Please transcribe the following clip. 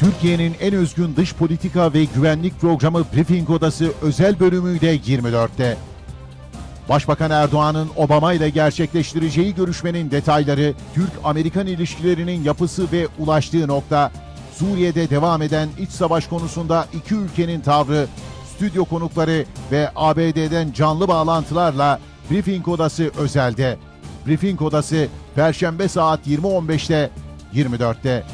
Türkiye'nin en özgün dış politika ve güvenlik programı Briefing Odası özel bölümüyle 24'te. Başbakan Erdoğan'ın Obama ile gerçekleştireceği görüşmenin detayları, Türk-Amerikan ilişkilerinin yapısı ve ulaştığı nokta, Suriye'de devam eden iç savaş konusunda iki ülkenin tavrı, stüdyo konukları ve ABD'den canlı bağlantılarla Briefing Odası özelde. Briefing Odası Perşembe saat 20.15'te 24'te.